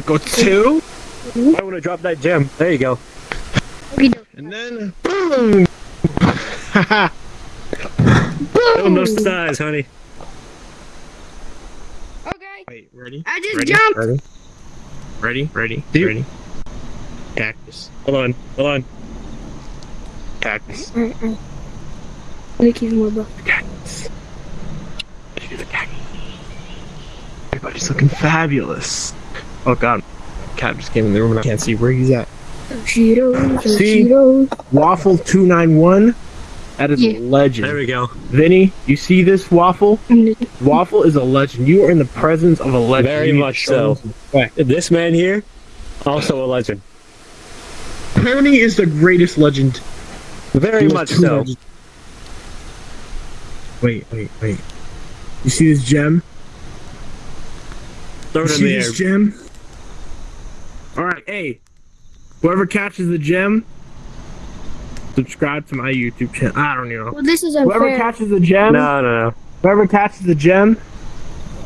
gonna go two. I want to drop that gem. There you go. And then boom. Haha. Oh, no size, honey. Okay. Wait, ready? I just ready? jumped. Ready? Ready? Ready? Do you- Ready? Cactus. Hold on. Hold on. Cactus. Alright, alright. Let me more, bro. Cactus. Look at the cactus. Everybody's looking fabulous. Oh god. Cat just came in the room and I can't see where he's at. Cheetos, See? Cheetos. Waffle 291. That is Yeah. a legend. There we go. Vinny, you see this waffle? Mm-hmm. Waffle is a legend. You are in the presence of a legend. Very You need to much so. him some respect. This man here, also a legend. Tony is the greatest legend. Very much so. legend. Wait, wait, wait. You see this gem? Throw You it in see the air. this gem? Alright, hey. Whoever catches the gem, subscribe to my YouTube channel. I don't know. Well, this is Whoever catches the gem, No, no, no. whoever catches the gem,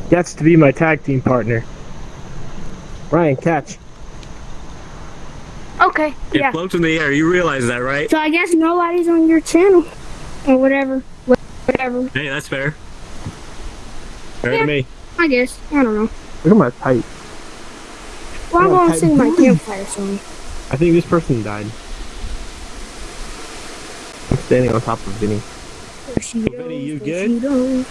gets to be my tag team partner. Ryan, catch. Okay, It yeah. floats in the air. You realize that, right? So I guess nobody's on your channel. Or whatever. Whatever. Hey, that's fair. Fair Yeah. to me. I guess. I don't know. Look at my pipe. Well, I'm Yeah, gonna sing my campfire song. I think this person died. I'm standing on top of Vinny. Vinny, you good? good?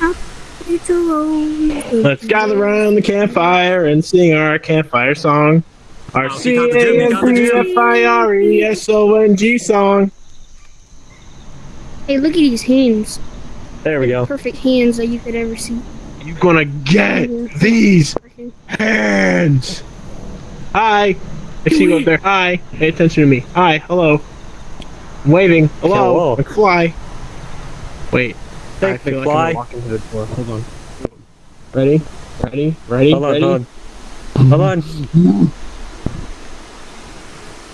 Let's gather around the campfire and sing our campfire song. Our Oh, C you A got the gym, you N got the P gym. F I R E S O N G song. Hey, look at these hands. There we go. Perfect hands that you could ever see. You gonna get these hands? Hi. I see you up there. Hi. Pay attention to me. Hi. Hello. I'm waving. Hello. Hello. McFly. Wait. I Thank feel like I'm walking to the door. Hold on. Ready? Ready? Ready? Hold on, Ready? hold on. Hold on.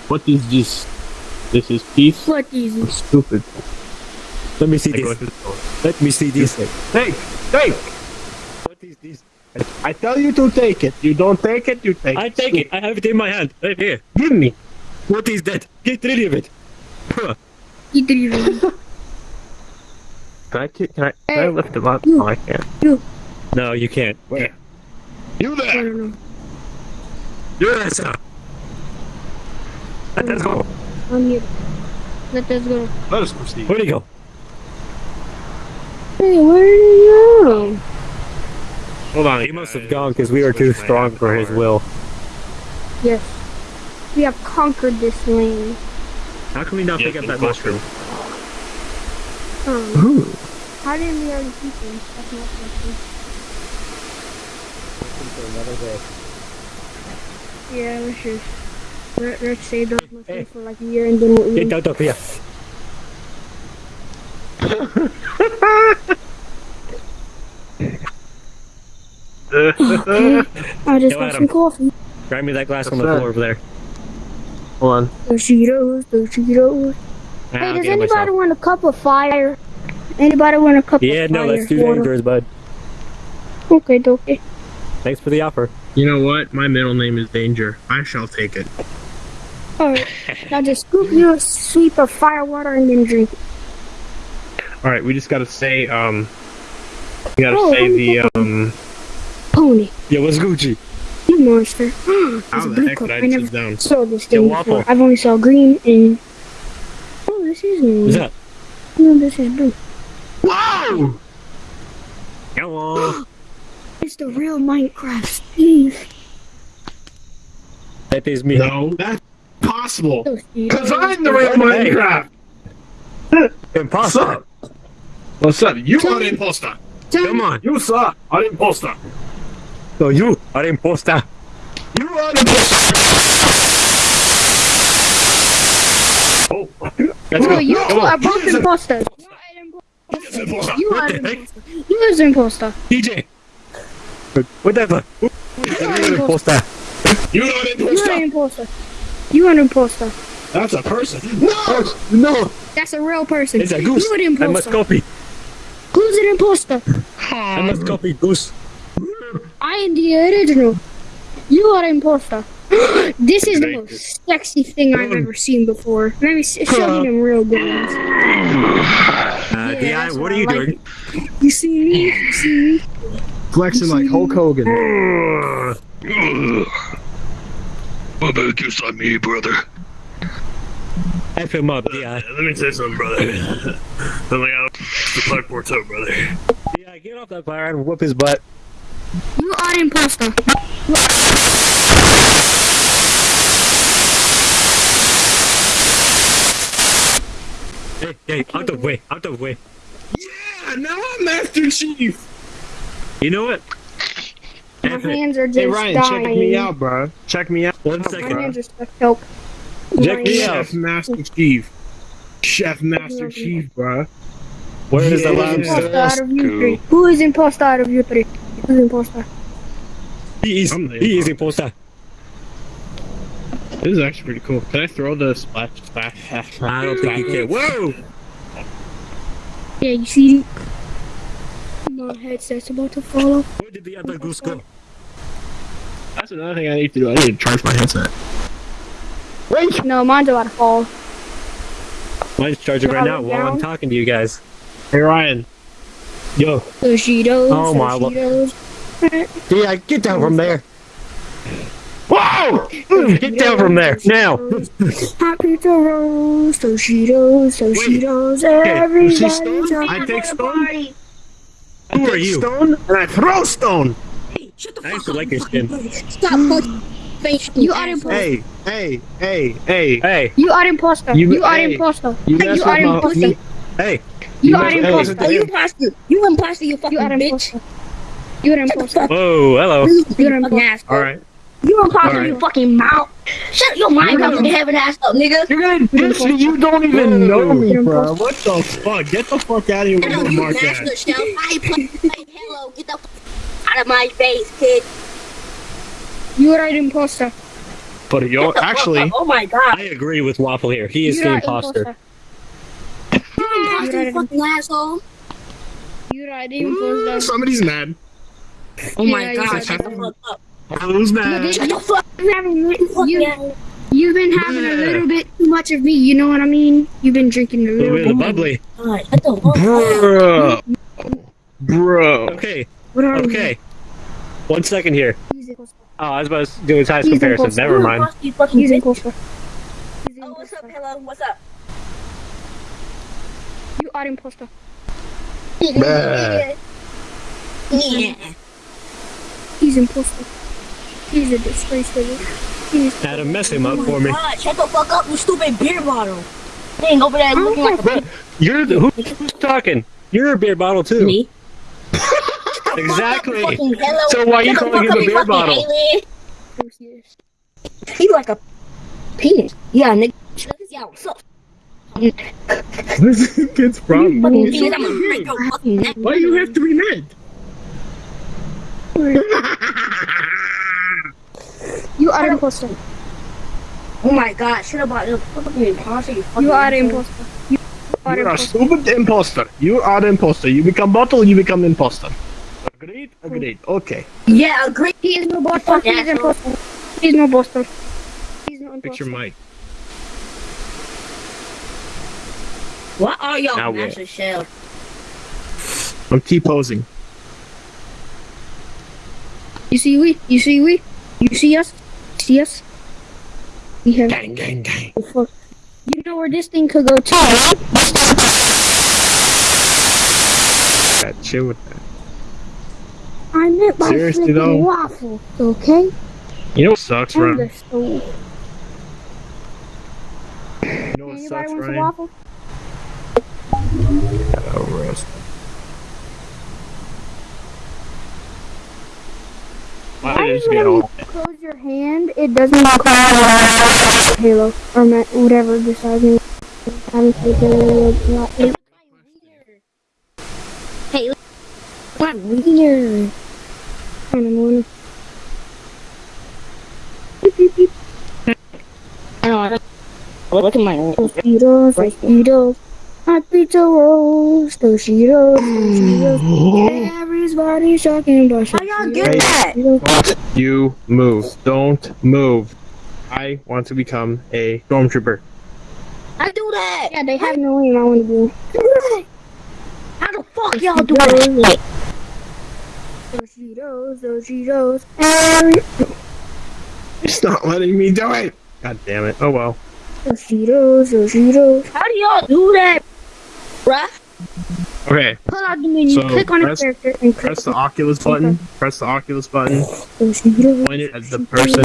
What is this? This is peace. What is this? Stupid. Let me see I this. to the door. Let me see this. Take, take. What is this? I tell you to take it. You don't take it. You take. I take it. I have it in my hand. Right here. Give me. What is that? Get rid of it. Huh. You three. Can I? Can I? Can I lift him up? You. Oh, I can't. No, you can't. Where? You I there? don't know. Do that, sir. Let's go. I'm here. Let us go. Let us proceed. Where'd he go? Hey, where did you go? Hold on. He must have gone because we were too strong for his will. Yes. We have conquered this land. How can we not pick up that mushroom? Um, Ooh. how did we already keep them? That's my question. Yeah, let's just let, let's save those mushrooms Hey. for like a year and then we'll eat Get out of here. I just Yo, got Adam. some coffee. Grab me that glass on the that? floor over there. Hold on. The Cheetos, the Cheetos. Ah, Hey, I'll does anybody want a cup of fire? Anybody want a cup of shit? Yeah, of no, fire? that's too water? dangerous, bud. Okay, okay. Thanks for the offer. You know what? My middle name is Danger. I shall take it. Alright. now just scoop you a sweep of fire water and then drink it. All right. We just gotta say um. We gotta Oh, say the get um. Pony. Yo, what's Gucci? You monster. How It's the heck cup. did I I sit never down? saw this Yo, thing Waffle. before. I've only saw green and... Oh, this is green. What's that? No, this is blue. Whoa! Come on. It's the real Minecraft Steve. That is me. No, that's possible. Oh, Cause I'm the real Hey. Minecraft. What's up? What's up? You are the imposter. Come on. You sir are the imposter. So you are imposter. You are the imposter. Oh, Let's Oh, go. you Come are on. both imposters. You are an he's the imposter. You are the an heck? imposter. You are an imposter. DJ. Whatever. Who is the are real imposter? You are the You are imposter. an imposter. You are an imposter. That's a person. No. Oh, no, That's a real person. it's a goose. You are an I must copy. Who's an imposter? I must copy goose. I am the original. You are imposter. this is the most sexy thing I've ever seen before. Let me see, show me them real good ones. Uh, Yeah, Di, what what are you like. doing? You see me? You see me? Flexing like Hulk Hogan. What about you on me, brother? F him up, Di. Let me say something, brother. I'm like, out the park ports out, brother. Di, get off that fire and whoop his butt. You are imposter. Hey, hey, out of the way, out of the way. Yeah, now I'm Master Chief. You know what? My F it. hands are just Hey Ryan, dying. check me out, bro. Check me out. One My hands are stuck. Help. Check me out. Chef Master Chief. Chef Master Chief, bro. Where is the Yeah. lobster? Imposter out of you three. Who is imposter out of you three? Who's imposter? He is, I'm he is imposter. imposter. This is actually pretty cool. Can I throw the splash splash? I don't think you can. Whoa! Yeah, you see? My headset's about to fall off. Where did the other goose go? That's another thing I need to do. I need to charge my headset. Wait! No, mine's about to fall. Mine's charging right now Drop it while I'm talking to you guys. Hey Ryan. Yo. Sushitos. Oh, my lo- Sushitos. Di, get down from there. Whoa! Get down from there now. Happy to roast, Toshitos, Toshitos, everybody's stone? a I take stone? party. Who are you? Stone and I throw stone. I used to like your skin. Stop hmm. putting face. You are imposter. Hey, hey, hey, hey. Hey, You are imposter. You- You, are hey. imposter. You You, are with imposter. hey. You, you are mess- hey, imposter. You imposter. You imposter, you fucking You are bitch. You are imposter. Whoa, hello. You are imposter. All right. You imposter, Alright. you fucking mouth. Shut your mind up and have an ass up, nigga. You're gonna diss me. You don't even know me, bro. What the fuck? Get the fuck out of here with your you mark master ass. shelf. I ain't play, play hello. Get the fuck out of my face, kid. You are an imposter. But Shut yo, the fuck actually. Oh my god. I agree with Waffle here. He is You the are imposter. You You're imposter, you an fucking asshole. You are an imposter. somebody's mad. Oh my Yeah, god. you Shut the fuck up. Who's mad? Shut the fuck up. You, you've been having a little bit too much of me. You know what I mean? You've been drinking a A little little bit bit. of bubbly. God, Shut the fuck up. Bro. Bro. Okay, What are okay. One second here. you? He's imposter. Oh, I was about to do a size He's comparison. Never mind. imposter, you fucking He's bitch. imposter. He's Oh, what's up, hello? What's up? You are imposter. Bruh. Yeah. He's imposter. He's a disgrace to this. He's Adam, mess him up Oh for my me. god, shut the fuck up, you stupid beer bottle. Dang, over there looking like a But you're the, who, who's talking? You're a beer bottle too. me. Exactly. Hello. So why are you Shut the calling him a beer bottle? alien. He like a penis. Yeah, nigga. Yeah, what's up? This kid's problem. Fucking It's penis, so I'm gonna break weird. your fucking neck. Why do you have to be mad? You are an imposter. Oh my god, shut up about the fucking imposter, you fucking You are an imposter. You are You're a imposter. stupid imposter. You are an imposter. You become bottle, you become imposter. Agreed? Agreed. Okay. Yeah, agree. He is no imposter. Fuck He is asshole. imposter. He is no imposter. He's no Fix your imposter. What are y'all Now what? master shell? I'm T-posing. You see we? You see we? You see us? See us? We have. Gang, gang, gang. Fuck. You know where this thing could go to? Yeah, chill with that. I meant by Seriously, flipping though? waffles, okay? You know what sucks, On Ryan? You know what Anybody sucks, wants a waffle? Oh, roast. Why Why did I just get when you close your hand, it doesn't call Halo or whatever besides me? Having taken a lot. Hey, what weird? I don't know. Beep, beep, beep. I don't know. Look at my Tostitos, Tostitos, hot pizza rolls, Tostitos, Tostitos. Everybody's talking about How y'all get Hey. that? You move. Don't move. I want to become a stormtrooper. I do that. Yeah, they have no name. I want to do. How the fuck y'all do that? Those Cheetos, those Cheetos, and It's not letting me do it. God damn it. Oh well. those Cheetos, those Cheetos. How do y'all do that, bruh? Okay. Pull out the menu, So, click on press- the character, and click Press the Oculus button. Press the Oculus button. Oh, those Point it at the person.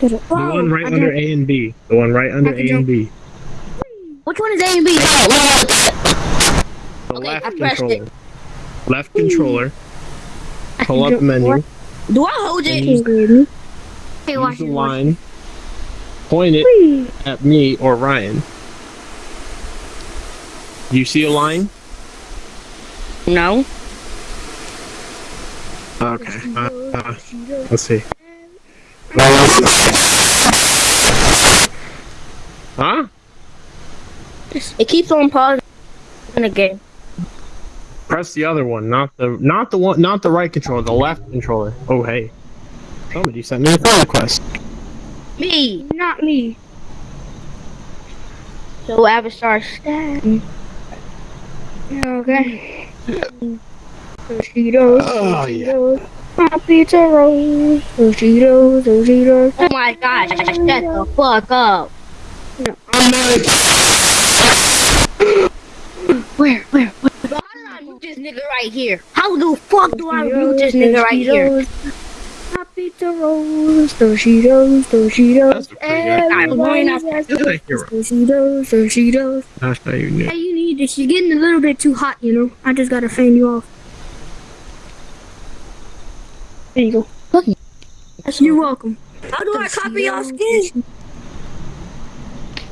Did it? The one right under A and B. The one right under A and B. Which one is A and B? Oh, let me. The Okay, left pressed it. controller. Left controller. Pull up the menu. Do I hold it? Use, Hey, use watch the it. line. Point it at me or Ryan. You see a line? No. Okay. Uh, uh, let's see. Huh? It keeps on pausing in the game. Press the other one, not the not the one not the right controller, the left controller. Oh hey. Somebody sent me a friend request. Me. Not me. So Avatar stat. Okay. Those Oh, those yeah. Cheetos. My pizza rolls. Those Cheetos, those Cheetos. Oh my gosh! Shut the fuck up. I'm not Where, where, where? Bro, how did I mute this nigga right here? How the fuck do I mute this nigga right here? My pizza rolls. Those Cheetos, those Cheetos. That's pretty good. I'm going Everybody has You're the hero. those Cheetos, those Cheetos. That's how you knew. Hey, you need this. You're getting a little bit too hot, you know. I just gotta fan you off. There you go. You're welcome. How do I copy your skin?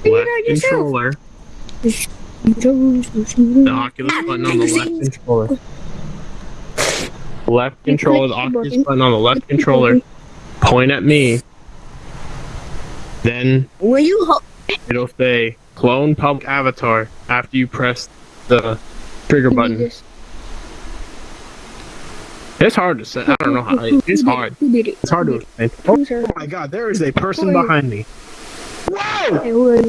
Figure it Left out controller. The Oculus button on the left controller. Left controller, the Oculus button on the left controller. Point at me. Then When you ho- it'll say clone public avatar after you press the trigger You button. This. It's hard to say. I don't know how. Who- who It's hard. Who did it? It's hard to explain. Oh my god, there is a person Who are you? behind me. Whoa! Hey, who are?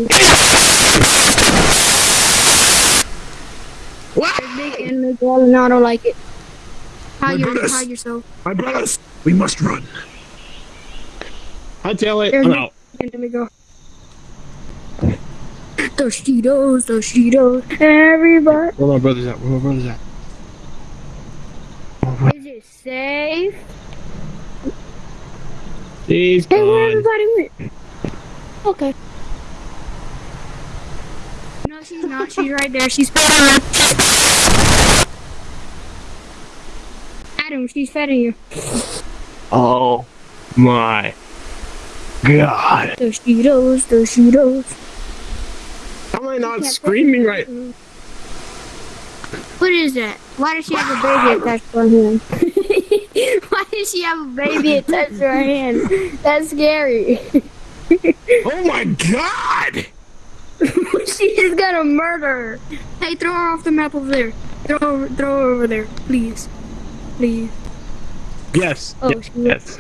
What? Big and the girl, and I don't like it. Hide, your, hide yourself. My brothers, we must run. I tell it. I'm out. And let me go. Those Cheetos, those Cheetos. Everybody. Where my brother's at? Where my brother's at? Is it safe? He's Hey, where everybody went? Okay. No, she's not. She's right there. She's fed Adam, she's feeding you. Oh my god. Those Cheetos, those Cheetos. How am I not screaming right? What is that? Why does she have a baby attached to her hand? Why does she have a baby attached to her hand? That's scary. Oh my god! She's gonna murder her. Hey, throw her off the map over there. Throw her, throw her over there, please. Please. Yes. Oh, yes. she yes.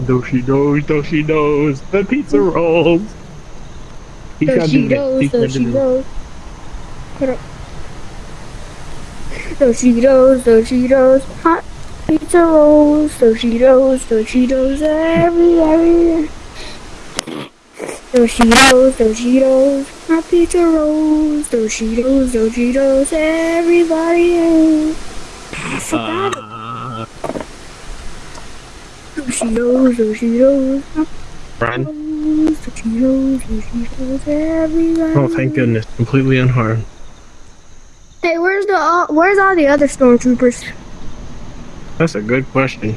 though she knows, though she knows, the pizza rolls. He Those can't do this. Cheetos, He those can't do this. Cheetos. Put up. Those Cheetos, those Cheetos. Hot pizza rolls, those Cheetos, those Cheetos, every, every. Those Cheetos, those Cheetos. Hot pizza rolls, those Cheetos, those Cheetos, everybody. I forgot Uh, those Cheetos, those Cheetos. Hot Ryan. Cheetos, those Cheetos, those Cheetos, everybody. Oh, thank goodness. Completely unharmed. Hey, where's the uh, where's all the other stormtroopers? That's a good question.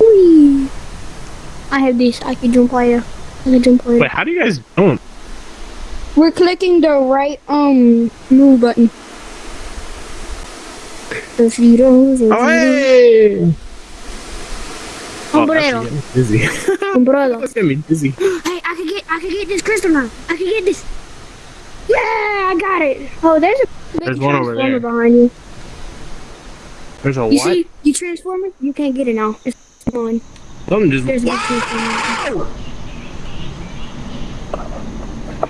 Whee! I have this. I can jump higher. I can jump higher. Wait, how do you guys jump? We're clicking the right um move button. Toshitos, Oh, Toshitos. hey! Oh, that's Sombrero. dizzy. Ah, Umbrella. That's getting me dizzy. Hey, I can get I can get this crystal now. I can get this. Yeah, I got it. Oh, there's a big There's one over there. behind you. There's a You what? see, you transformer, you can't get it now. It's gone. Something just. There's a transformer.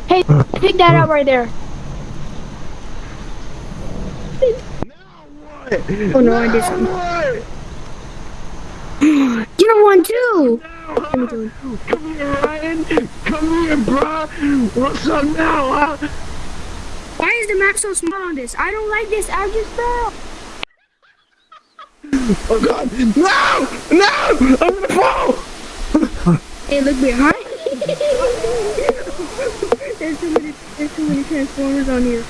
Hey, pick that up right there. Oh no, I did something. You don't want to. Let me do it. Come here, Ryan. Come here, bro. What's up now, huh? Why is the map so small on this? I don't like this. I just fell. Oh God! No! No! I'm gonna fall! Hey, look behind. there's too many. There's too many transformers on here.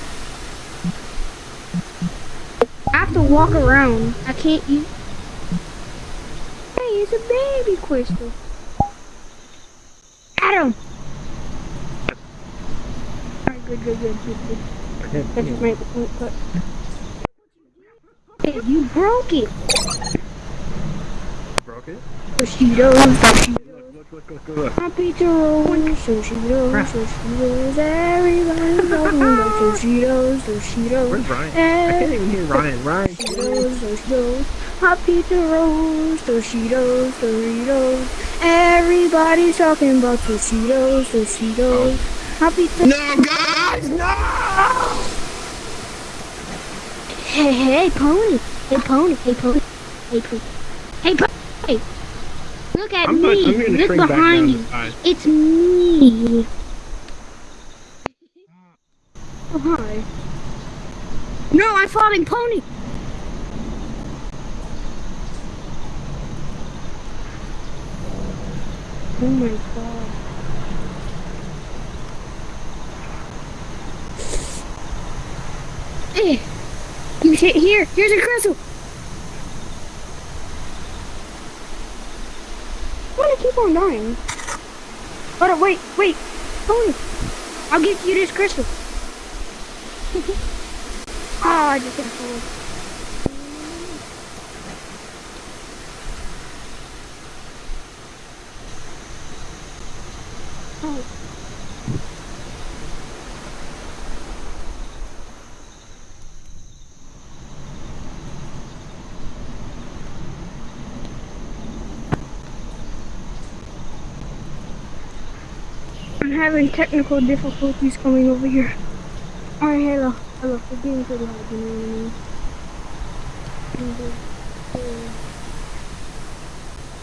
I have to walk around. I can't use. Hey, it's a baby crystal. Adam. Alright, good, good, good, good, good. That's just my point, but. Hey, you broke it. Broke it? Toshitos. Look, look, look. Happy to roll, Toshitos, Toshitos, everybody's. Where's Ryan. Ryan. Toshitos, Toshitos, happy to roll, Toshitos, Doritos. Everybody's talking about Toshitos, Toshitos. Happy to. No, guys! No! Hey, hey, pony. Hey, pony. Hey, pony. Hey, pony. Hey, pony. Look at I'm, me. gonna, I'm gonna Look shrink back behind down you. It's me. Oh, hi. No, I'm falling pony. Oh my god. Hey, you sit here. Here's a crystal. I'm gonna keep on dying. Hold uh, on, wait, wait. Pony. I'll give you this crystal. oh, I just hit a having technical difficulties coming over here. Alright, hello. Hello, we're getting pretty hard, you know what I mean?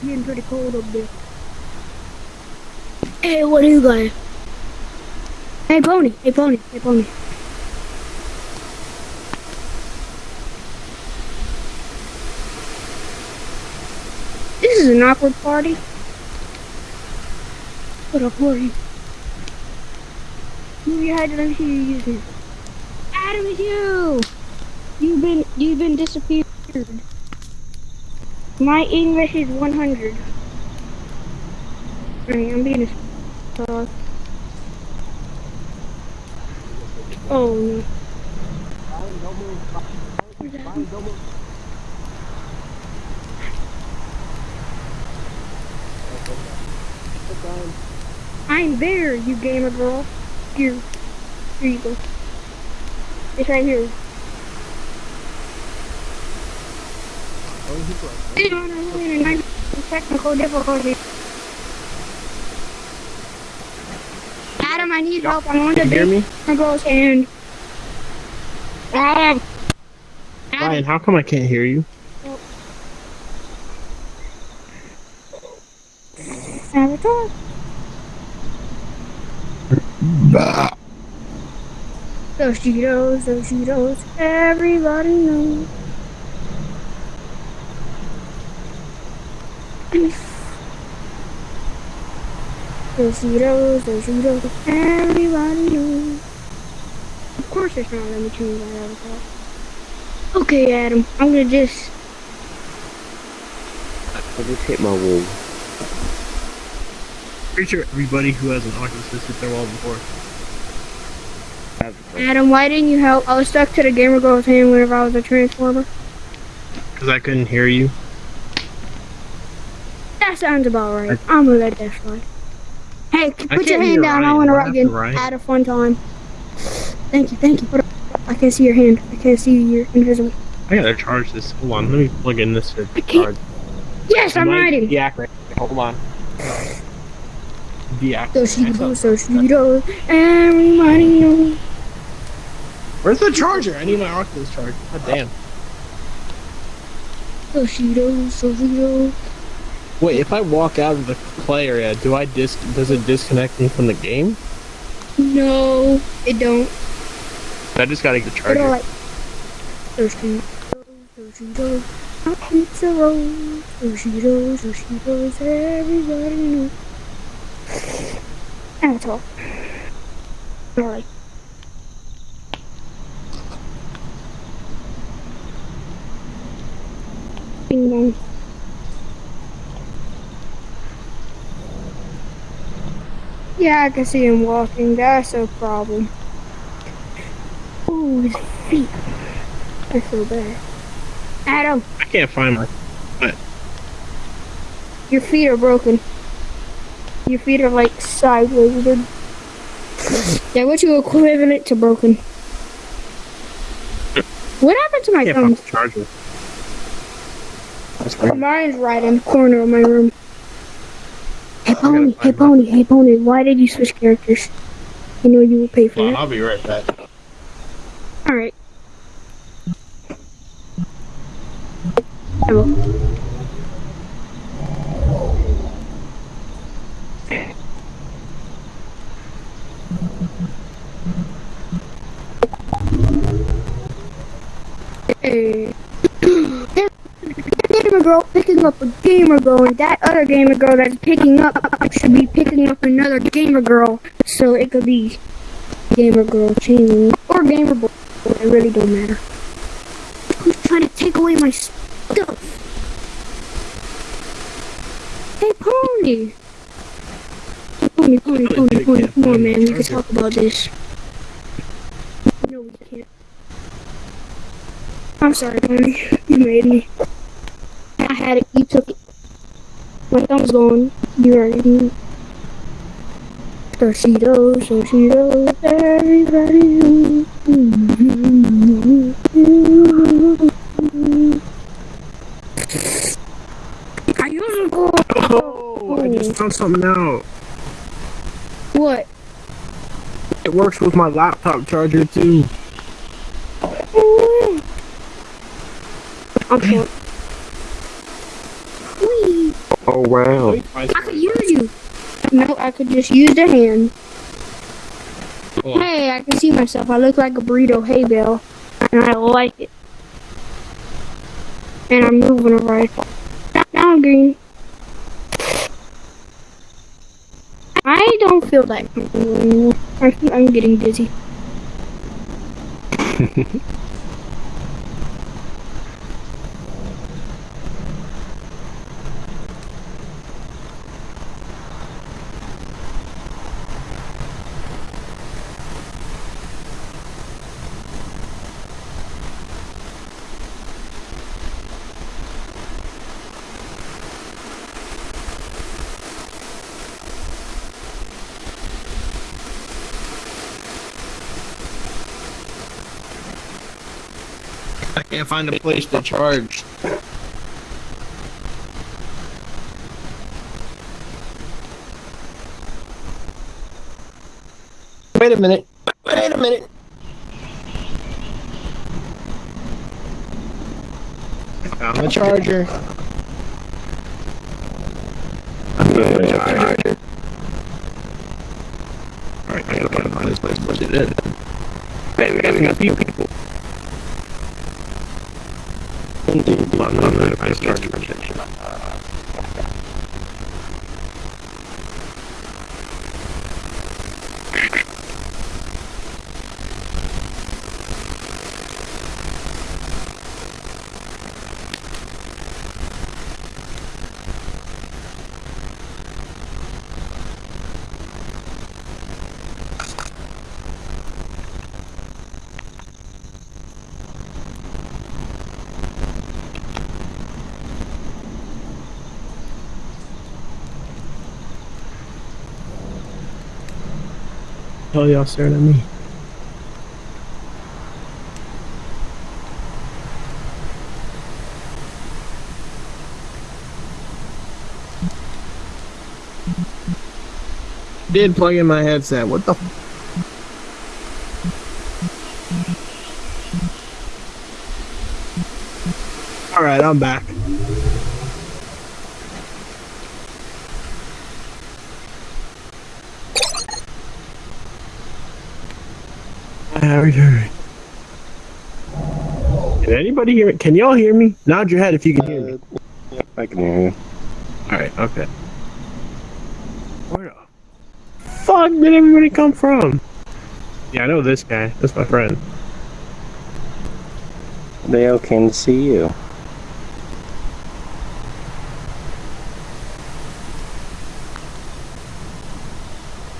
Getting pretty cold up there. Hey, what are you guys? Hey, pony. Hey, pony. Hey, pony. This is an awkward party. What a party. Your head, and me see you using. Adam, it's you! You've been, you've been disappeared. My English is 100. Alright, I'm being a star. Oh no. I'm there, you gamer girl. Here. Here you go. It's right here. Technical difficulty. Adam, I need help. I'm on the Can you hear me? big girl's hand. Adam. Ryan, how come I can't hear you? Avatar. Those Cheetos, those Cheetos, everybody knows. Those Cheetos, those Cheetos, everybody knows. Of course it's not let me change that avatar. Okay, Adam, I'm gonna just I just hit my wall. Pretty sure everybody who has an Oculus has hit their wall before. Adam, why didn't you help? I was stuck to the gamer girl's hand whenever I was a transformer. Because I couldn't hear you. That sounds about right. I'm gonna let that slide. Hey, put your hand down. I want to happened, you Ryan? at a fun time. Thank you, thank you. I can't see your hand. I can't see you. You're invisible. I gotta charge this. Hold on, let me plug in this I can't- charge. Yes, I'm Might writing. Deactivate. Hold on. Deactivate. So she goes, so she goes. Everybody knows. Where's the charger? I need my Oculus charger. God damn. So she goes, so she goes. Wait, if I walk out of the play area, do I dis? Does it disconnect me from the game? No, it don't. I just gotta get the charger. like. So she goes, so she goes. My pizza rolls. So she goes, so she goes. Everybody knows. That's all. Alright. Bing bong. Yeah, I can see him walking. That's a problem. Ooh, his feet. I feel bad. Adam, I can't find my. your feet are broken. Your feet are like sideways, dude. Yeah, what's your equivalent to broken? What happened to my I can't find thumbs? the charger. That's mine's right in the corner of my room. Hey pony, hey pony, hey pony, why did you switch characters? You know you will pay for it. I'll be right back. Alright. Hello. Hey. Gamer girl picking up a gamer girl, and that other gamer girl that's picking up should be picking up another gamer girl, so it could be gamer girl chain or gamer boy. It really don't matter. Who's trying to take away my stuff? Hey, pony. Hey, pony, pony, pony, pony. Come on, man. We can talk about this. No, we can't. I'm sorry, pony. You made me. I had it. You took it. My thumb's gone. You already knew. So she knows, so she knows, everybody. I to go. Oh, oh, I just found something out. What? It works with my laptop charger too. I'm short. Whee! Oh wow. I could use you. No, I could just use the hand. Hold on. Hey, I can see myself. I look like a burrito hay bale, and I like it. And I'm moving alright. Now I'm green. I don't feel that anymore. I think I'm getting dizzy. can't find a place to charge. Wait a minute. Wait a minute. I found the charger. Alright, I gotta find this place to put it in. Wait, we gotta a few people. Indeed, I'm not gonna find a charger. hell y'all staring at me? Did plug in my headset. What the? All right, I'm back. How are you doing? Can anybody hear it? Can y'all hear me? Nod your head if you can hear me. Yep, I can hear you. Alright, okay. Where the fuck did everybody come from? Yeah, I know this guy. That's my friend. They all came to see you.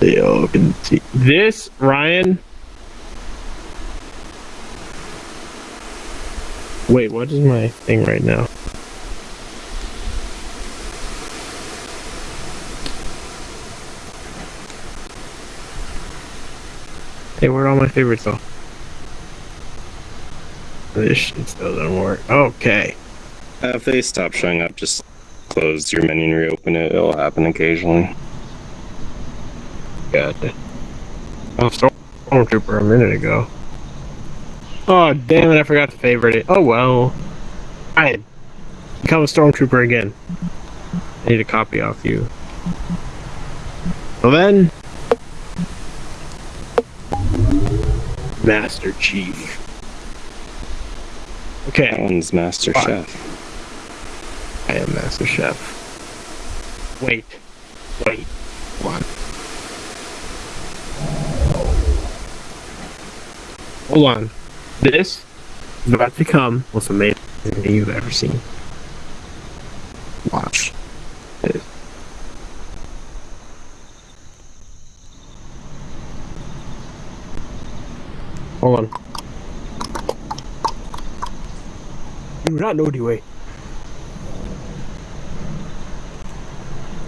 They all can see. This, Ryan. Wait, what is my thing right now? Hey, where'd all my favorites go? This shit still doesn't work. Okay. Uh, if they stop showing up, just close your menu and reopen it. It'll happen occasionally. Gotcha. Oh, Stormtrooper a minute ago. Oh, damn it, I forgot to favorite it. Oh, well. I become a Stormtrooper again. I need a copy off you. Well then... Master Chief. Okay. That one's Master Fine. Chef. I am Master Chef. Wait. Wait. On. Hold on. This is about to become most amazing thing you've ever seen. Watch. This. Hold on. You do not know the way.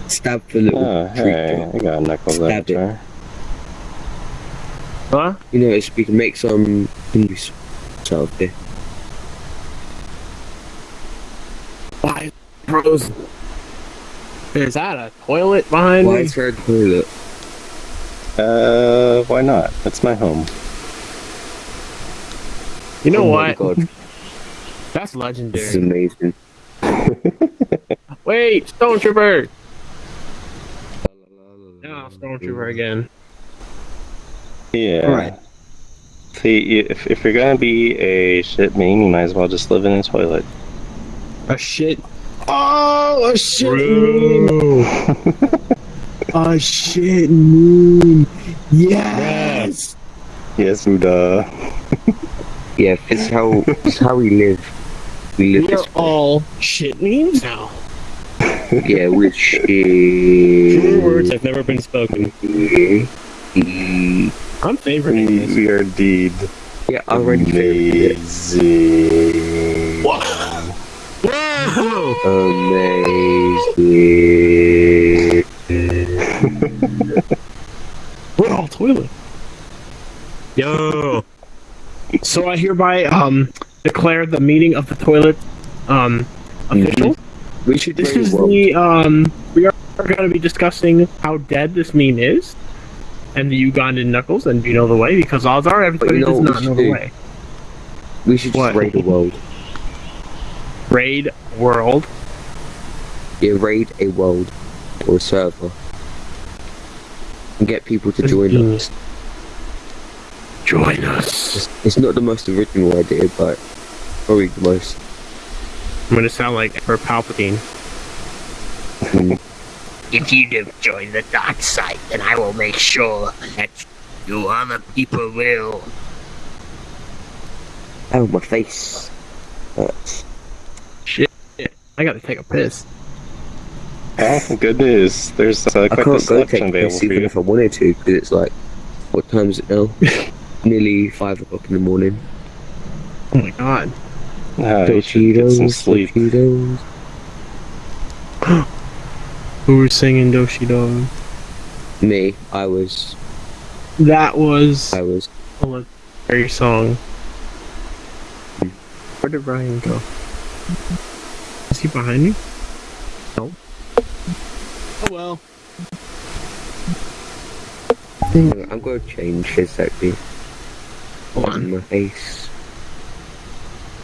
Stop for little Oh, treat. hey, I got a knuckle Stab it. there. Huh? You know, it's, we can make some English out. Why, bros? Is that a toilet behind Why me? is there a toilet? Uh, why not? It's my home. You know oh my what? god, That's this is amazing. Wait, Stormtrooper! No, Stormtrooper again. Yeah. Alright. See, if, if you're gonna be a shit meme, you might as well just live in a toilet. A shit. Oh, a shit moon! a shit moon! Yes! Yes, Buddha. Yeah, it's how it's how we live. We live We are all shit memes now. yeah with shit. True words have never been spoken. Yeah, I'm favoriting We, this. we are indeed yeah I already favorited it. amazing. Whoa! Amazing. We're all toilet. Yo, So I hereby um declare the meeting of the toilet um official. We should This is a the um we are going to be discussing how dead this meme is and the Ugandan knuckles and you know the way because odds are everybody does we not know should the do? way. We should just What? raid the world. Raid world. Yeah, raid a world or a server. And get people to join genius. us. Join us. It's, it's not the most original idea, but probably the most. I'm gonna sound like for Palpatine. Hmm. If you don't join the dark side, then I will make sure that you other people will. Oh, my face. Hurts. I gotta take a piss. Oh, good news. There's uh, I quite the can't go selection take available piss for even you. if I wanted to, because it's like, what time is it now? Nearly five o'clock in the morning. Oh my god. You should get some Cheetos, sleep. Cheetos. Who was singing Doshi Dog? Me, I was. That was I was. a legendary song. Where did Ryan go? Is he behind me? No. Oh well. I'm gonna change his On on. my face.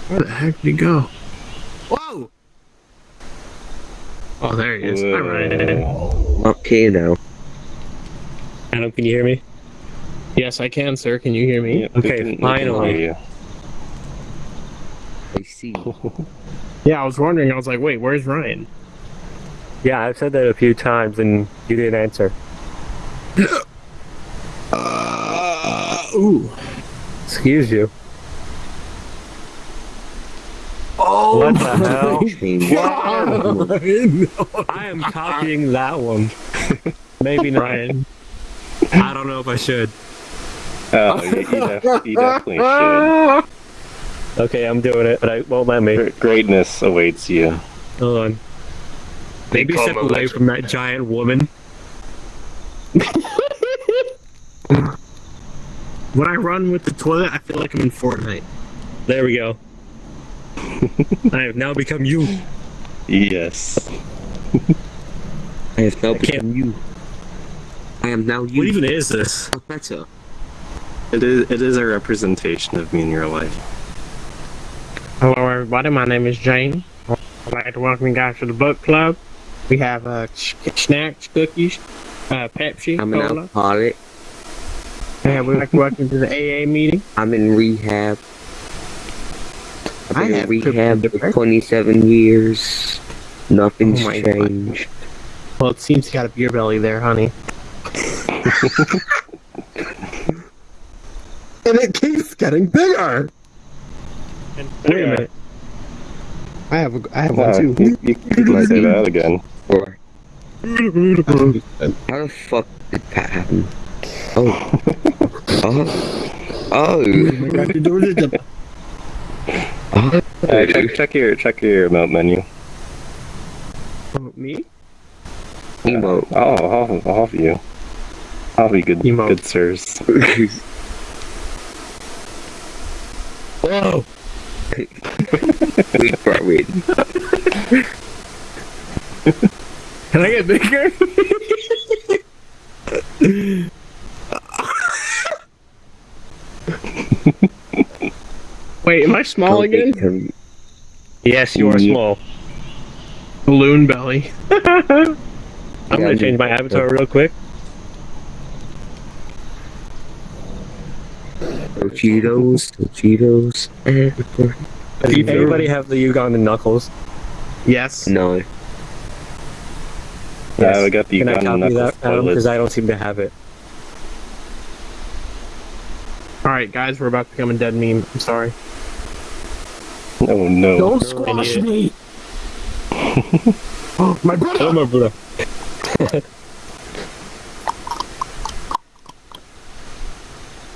Where the heck did he go? Whoa! Oh, there he is. Hi, Ryan. Whoa. Up here now. Adam, can you hear me? Yes, I can, sir. Can you hear me? Yep, Okay, can- we can finally. hear you. I see. Yeah, I was wondering. I was like, wait, where's Ryan? Yeah, I've said that a few times and you didn't answer. Uh, ooh. Excuse you. Oh, What the hell? Change. I am copying that one. Maybe not. Ryan. I don't know if I should. Oh, you, you, def- you definitely should. Okay, I'm doing it, but I won't let me. Greatness awaits you. Hold on. Maybe call step away from that giant woman. When I run with the toilet, I feel like I'm in Fortnite. There we go. I have now become you. Yes. I have now can't- become you. I am now you. What even is this? better? It is, it is a representation of me in your life. Hello, everybody. My name is Jane. I'd like to welcome you guys to the book club. We have uh, snacks, cookies, uh, Pepsi, I'm an cola. alcoholic. And we'd like to welcome you to the AA meeting. I'm in rehab. I've I been in have rehab for 27 years. Nothing's Oh my God. changed. Well, it seems you got a beer belly there, honey. and it keeps getting bigger. Wait a minute. I have a, I have Uh, one too. you, you, you can say that again. Or how the fuck did that happen? Oh. oh. Oh. oh. Check, check your check your remote menu. Oh, Me? Emo. Oh, all, all of you. All of you good, Emote. good sirs. Whoa! we brought in. Can I get bigger? Wait, am I small again? Can- Yes, you are Yeah. small. Balloon belly. I'm Yeah, gonna change my avatar real quick. Cheetos, Cheetos. everywhere. Does anybody have the Ugandan knuckles? Yes. No. Yeah, we got the Can I Ugandan copy knuckles that, Adam? toilet. Because I don't seem to have it. Alright, guys, we're about to become a dead meme. I'm sorry. Oh no. Don't squash me! oh, my brother! Oh my brother.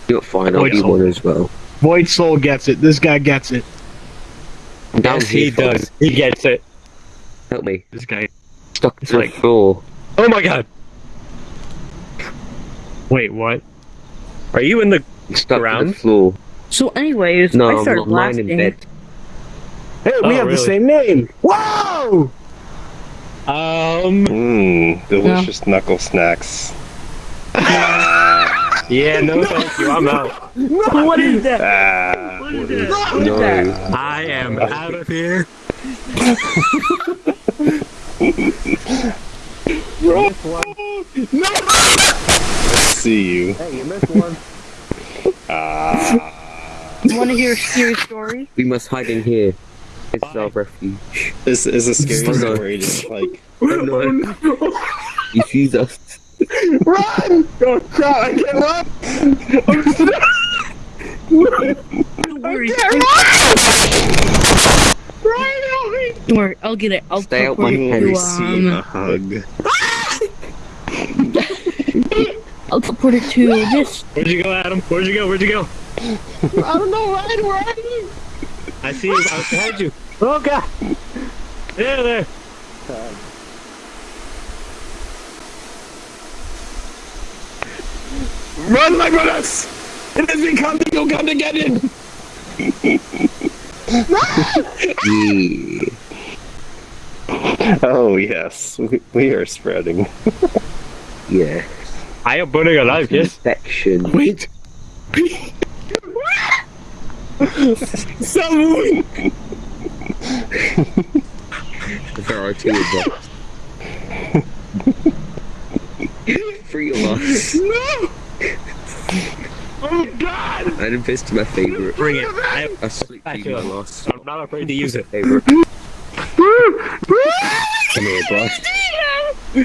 You'll find out Wait, you hold one as well. Void Soul gets it. This guy gets it. Down Yes, he for does. it. He gets it. Help me. This guy. Stuck to like- the floor. Oh my god. Wait, what? Are you in the Stuck to Ground? the floor. So, anyways, No, I started not lying in bed. Hey, we Oh, have the same name! Whoa! Um. Mmm, delicious knuckle snacks. Yeah, no thank you. I'm out. What is that? Ah, What is that? No. What is that? I am out of here. see you. Hey, you missed one. Ah. You want to hear a scary story? We must hide in here. It's our refuge. This is a scary Oh, story. Just like Oh no. You see us. Run! Oh crap, I can't run! I'm stuck! Don't worry. Ryan, help me! Don't worry. I'll get it. I'll Stay out my it you face. receive to, a hug. I'll put it to this. Where'd you go, Adam? Where'd you go? Where'd you go? I don't know, Ryan, where are you? I see you. I was behind you. Oh god. There, there. Run, my brothers! It has become the Uganda Geddon! Yeah. Oh yes, we, we are spreading. Yeah. I am burning alive, yes. Infection. Wait! Stop moving! There are two of us. Three of us. No! Oh god! Iron Fist is my favorite. Bring it. I, I sleep Back my I'm not afraid to use it. favorite. Come here, boy.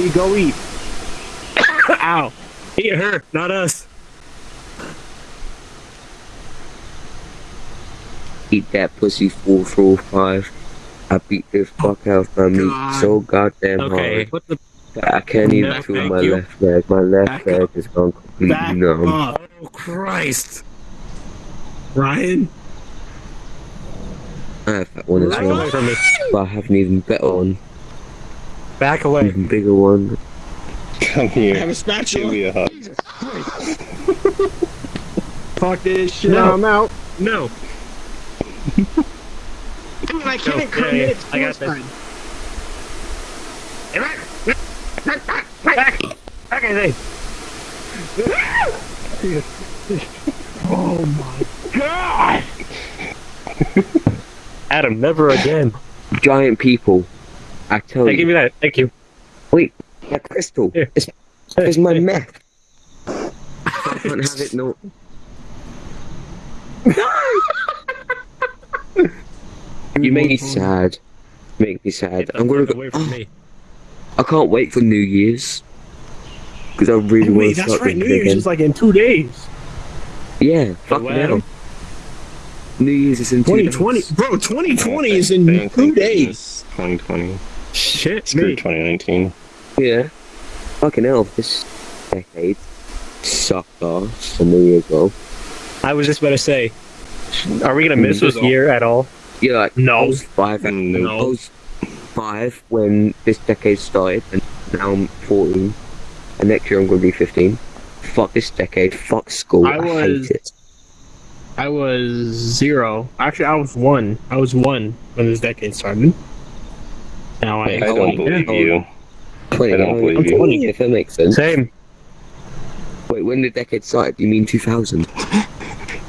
He go eat. Ow. Eat her, not us. Eat that pussy four four five. I beat the fuck out of me God. so goddamn Okay. hard. What the I can't even No, feel my you. left leg. My left Back leg up. is gone completely Back numb. up! Oh Christ. Ryan? I have that one as Back well, away from but I have an even better one, Back away. even bigger one. Come here. I have here. a Give spatula. me a hug. Fuck this shit. No. I'm out. No. Dude, I can't Okay, commit I got this. suicide. Back. Back, I say. Oh my god! Adam, never again. Giant people. I tell Hey, you. give me that. Thank you. Wait, that crystal. Here. It's, it's my meth. I can't have it no. you make me sad. Make me sad. I'm gonna go. away from oh. me. I can't wait for New Year's because I really Oh, want wait, to that's start right. New Year's again. is like in two days. Yeah, fuck what, now. New Year's is in two 2020, days. bro. 2020 is in Thank- two thank days. 2020. Shit, Screw me. 2019. Yeah. Fucking hell, this decade sucked ass a New Year's ago. I was just about to say, are we gonna miss This this all- year at all? Yeah, like, I No. was five. at- No. I was five when this decade started, and now I'm 14. And next year I'm going to be 15. Fuck this decade. Fuck school. I I, was- hate it. I was zero. Actually, I was one. I was one when this decade started. Now I I don't believe you. 20. I don't I'm believe you. if that makes sense. Same. Wait, when the decade started, you mean 2000?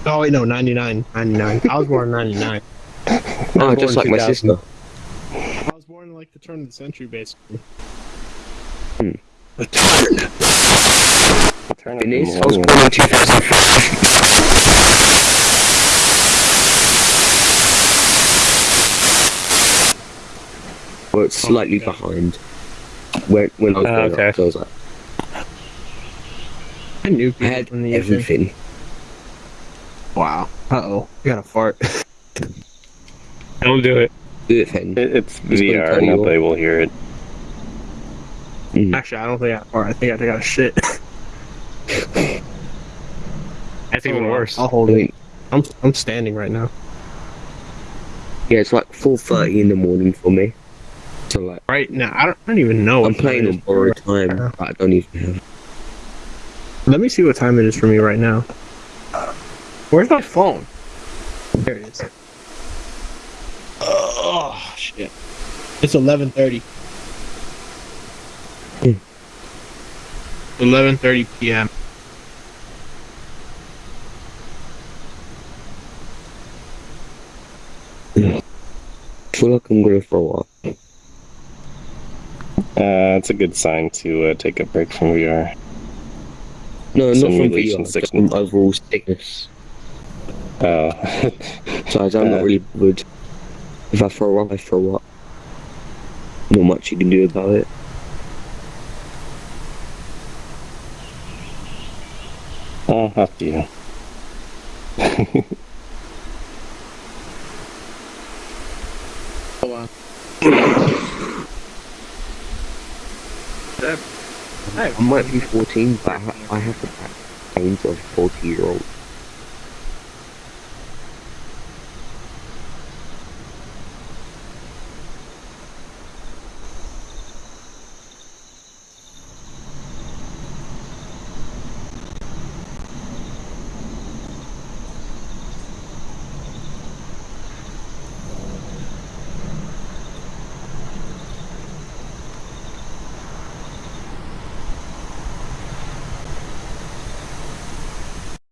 Oh wait, no, 99. 99. I was born in 99. Oh, born just like my sister. I was born in like the turn of the century, basically. Hmm. The turn. The Turn up Finish. the I was born in 2005. Well, it's slightly okay. behind. When, when I was Oh, growing okay. up, so I was like, I knew I had from the everything. Wow. Uh oh. You got a fart. Don't do it. Do it, Fen. It, it's gonna VR. Nobody will hear it. Actually, I don't think I got fart. I think I got a shit. That's even worse. I'll hold I it. I'm I'm standing right now. yeah, it's like 4.30 in the morning for me to like right now. I don't, I don't even know. I'm playing on borrowed time. Right I don't even have. Let me see what time it is for me right now. Where's my phone? There it is. Oh shit! It's 11:30. 11:30 p.m. I feel like I'm going for a walk. Uh, it's a good sign to uh, take a break from VR. No, not from VR, sickness. from overall sickness. Oh. So I'm not Uh. really bothered. If I throw up, I throw up. Not much you can do about it. oh, up you. I might be 14, but I, ha- I have the brains of a 40 year old.